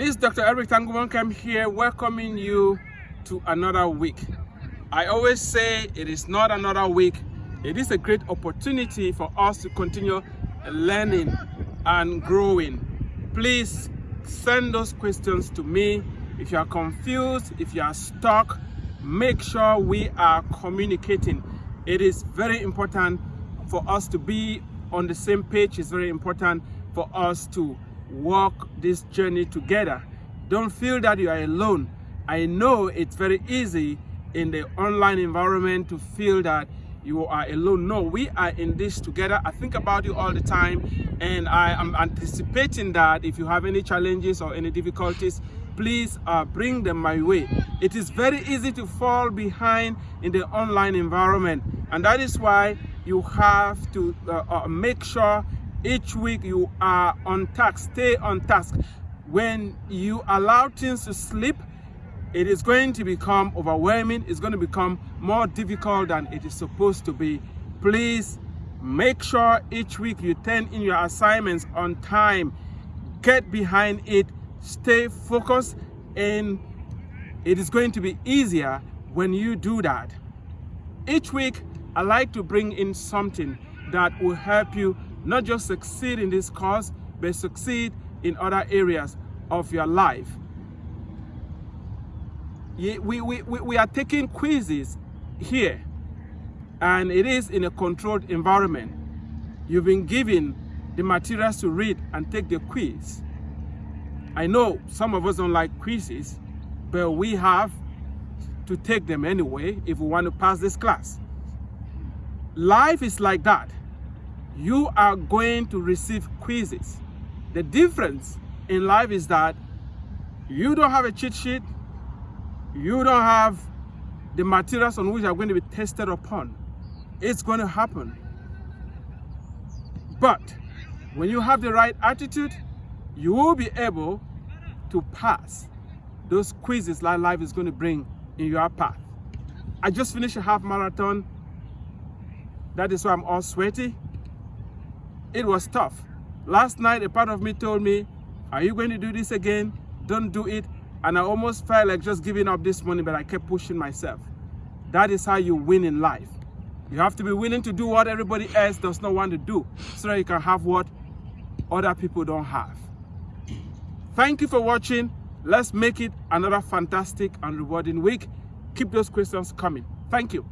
This is Dr. Eric Tangumonkem here welcoming you to another week. I always say it is not another week. It is a great opportunity for us to continue learning and growing. Please send those questions to me. If you are confused, if you are stuck, make sure we are communicating. It is very important for us to be on the same page. It's very important for us to walk this journey together. Don't feel that you are alone. I know it's very easy in the online environment to feel that you are alone. No, we are in this together. I think about you all the time and I am anticipating that if you have any challenges or any difficulties, please uh, bring them my way. It is very easy to fall behind in the online environment and that is why you have to uh, uh, make sure each week you are on task, stay on task. When you allow things to slip, it is going to become overwhelming. It's going to become more difficult than it is supposed to be. Please make sure each week you turn in your assignments on time. Get behind it, stay focused, and it is going to be easier when you do that. Each week, I like to bring in something that will help you not just succeed in this course, but succeed in other areas of your life. We, we, we, we are taking quizzes here, and it is in a controlled environment. You've been given the materials to read and take the quiz. I know some of us don't like quizzes, but we have to take them anyway if we want to pass this class. Life is like that you are going to receive quizzes. The difference in life is that you don't have a cheat sheet, you don't have the materials on which you are going to be tested upon. It's going to happen. But when you have the right attitude, you will be able to pass those quizzes that life is going to bring in your path. I just finished a half marathon. That is why I'm all sweaty it was tough. Last night, a part of me told me, are you going to do this again? Don't do it. And I almost felt like just giving up this morning, but I kept pushing myself. That is how you win in life. You have to be willing to do what everybody else does not want to do so that you can have what other people don't have. Thank you for watching. Let's make it another fantastic and rewarding week. Keep those questions coming. Thank you.